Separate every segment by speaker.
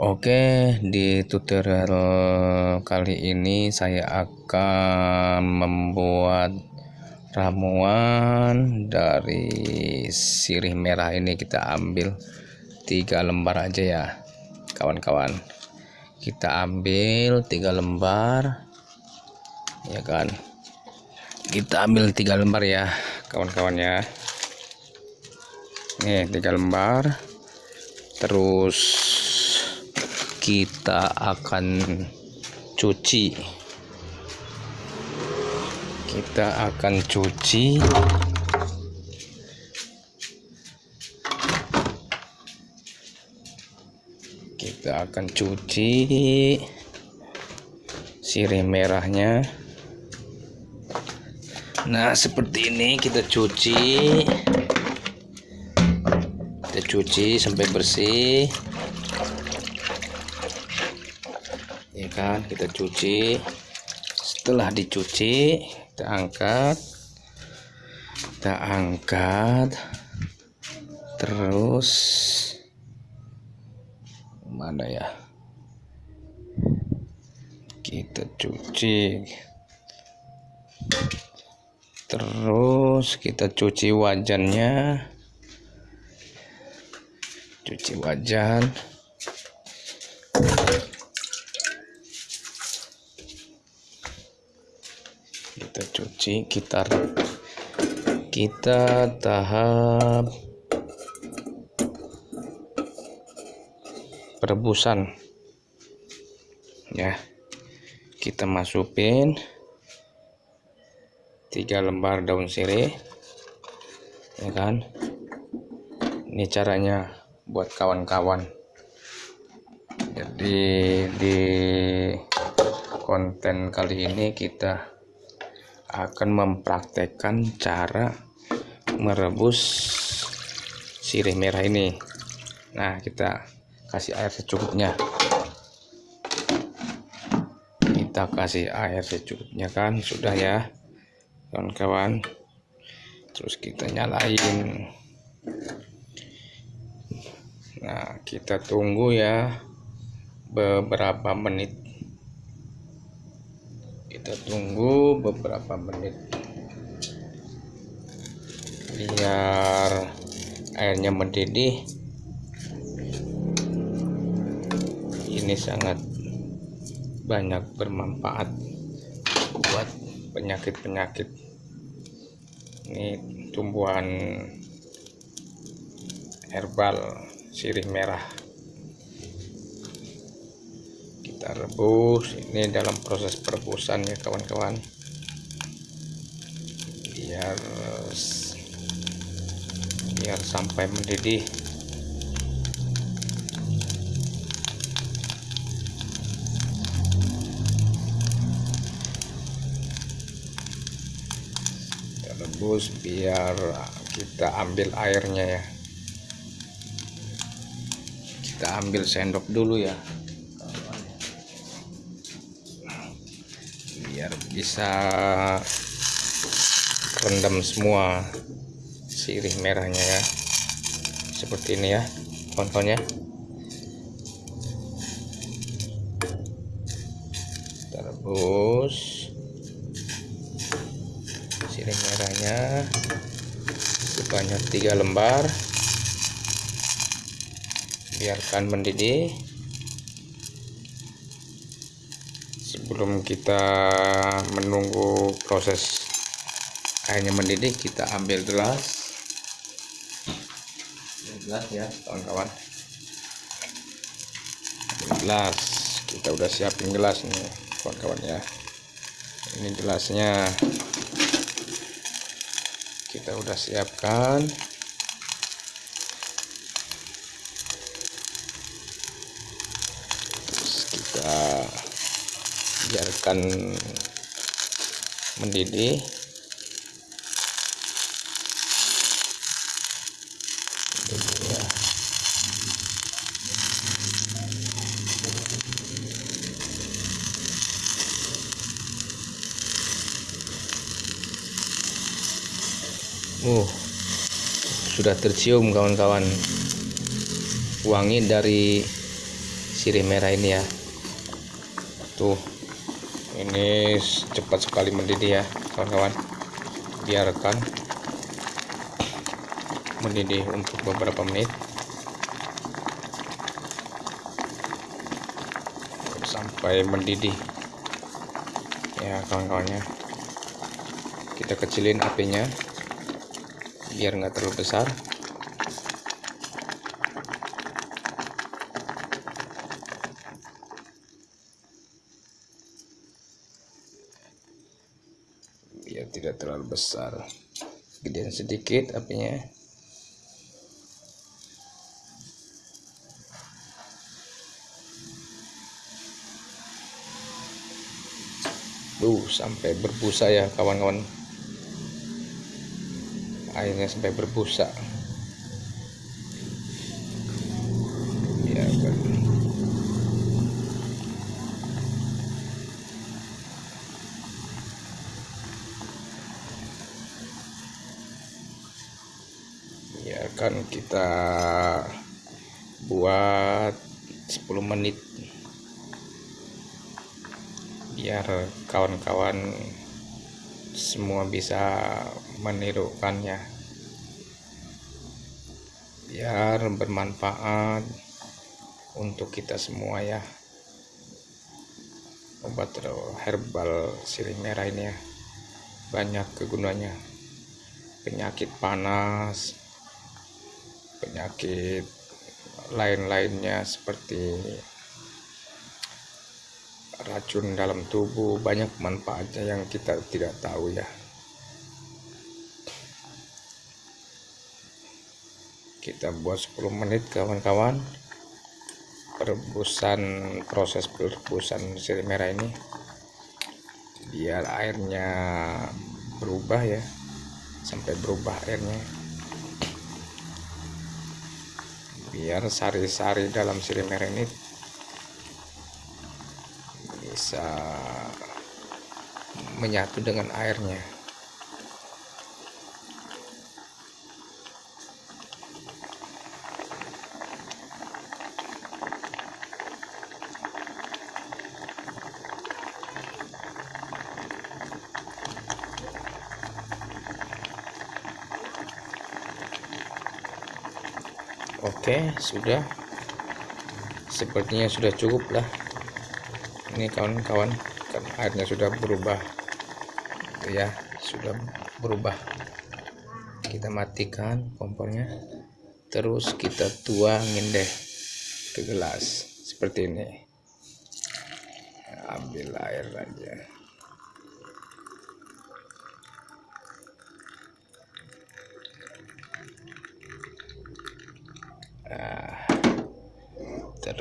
Speaker 1: Oke, di tutorial kali ini saya akan membuat ramuan dari sirih merah ini. Kita ambil tiga lembar aja ya kawan-kawan. Kita ambil tiga lembar ya kan? Kita ambil tiga lembar ya kawan-kawan ya. Nih tiga lembar. Terus kita akan cuci. Kita akan cuci. Kita akan cuci. Sirih merahnya. Nah seperti ini kita cuci. Kita cuci sampai bersih ya kan kita cuci. Setelah dicuci kita angkat. Kita angkat. Terus mana ya? Kita cuci. Terus kita cuci wajannya. Cuci wajan kita cuci kita kita tahap perebusan. Ya kita masukin tiga lembar daun sirih ya kan? Ini caranya buat kawan-kawan. Jadi di konten kali ini kita akan mempraktekkan cara merebus sirih merah ini. Nah kita kasih air secukupnya. Kita kasih air secukupnya kan sudah ya kawan-kawan. Terus kita nyalain. Nah kita tunggu ya beberapa menit kita tunggu beberapa menit. Biar airnya mendidih. Ini sangat banyak bermanfaat buat penyakit-penyakit. Ini tumbuhan herbal sirih merah kita rebus ini dalam proses perebusan ya kawan-kawan. Biar biar sampai mendidih. Kita rebus biar kita ambil airnya ya. Kita ambil sendok dulu ya biar bisa rendam semua sirih merahnya ya. Seperti ini ya kawan ya kita rebus sirih merahnya sebanyak tiga lembar. Biarkan mendidih sebelum kita menunggu proses airnya mendidih kita ambil gelas. Gelas ya kawan-kawan. Gelas. Kita udah siapin gelas nih kawan-kawan ya. Ini gelasnya. Kita udah siapkan. Kita biarkan mendidih. Uh, sudah tercium kawan-kawan. Wangi dari sirih merah ini ya. Tuh ini cepat sekali mendidih ya kawan-kawan. Biarkan mendidih untuk beberapa menit. Sampai mendidih. Ya kawan-kawannya kita kecilin apinya biar nggak terlalu besar biar tidak terlalu besar gedean sedikit apinya Duh, sampai berbusa ya kawan-kawan. Airnya sampai berbusa. Ya, kan. Biarkan kita buat 10 menit. Biar kawan-kawan semua bisa menirukannya. Biar bermanfaat untuk kita semua ya. Obat herbal sirih merah ini ya. Banyak kegunaannya. Penyakit panas penyakit lain-lainnya seperti racun dalam tubuh banyak manfaatnya yang kita tidak tahu ya. Kita buat 10 menit kawan-kawan. Perebusan proses perebusan sirih merah ini biar airnya berubah ya. Sampai berubah airnya biar sari-sari dalam sirih merah ini bisa menyatu dengan airnya Oke, sudah. Sepertinya sudah cukup lah. Ini kawan-kawan kan airnya sudah berubah. Ya sudah berubah. Kita matikan kompornya. Terus kita tuangin deh ke gelas. Seperti ini. Ambil air aja nah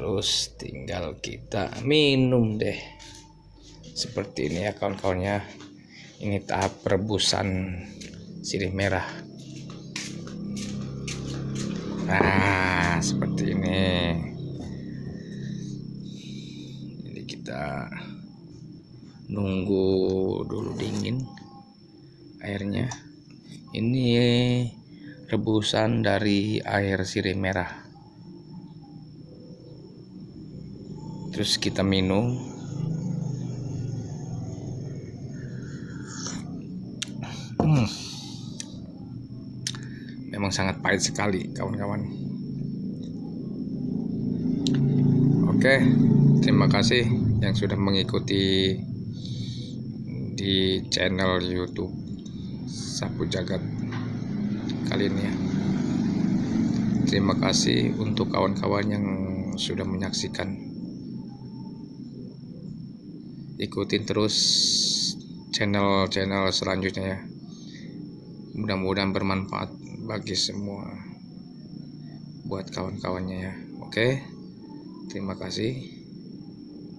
Speaker 1: terus tinggal kita minum deh. Seperti ini ya kawan-kawannya. Ini tahap perebusan sirih merah. Nah seperti ini. Jadi kita nunggu dulu dingin airnya. Ini rebusan dari air sirih merah terus kita minum. Hmm. memang sangat pahit sekali kawan-kawan. Oke terima kasih yang sudah mengikuti di channel YouTube Sapu Jagat kali ini ya. Terima kasih untuk kawan-kawan yang sudah menyaksikan ikutin terus channel-channel selanjutnya ya. Mudah-mudahan bermanfaat bagi semua buat kawan-kawannya ya. Oke terima kasih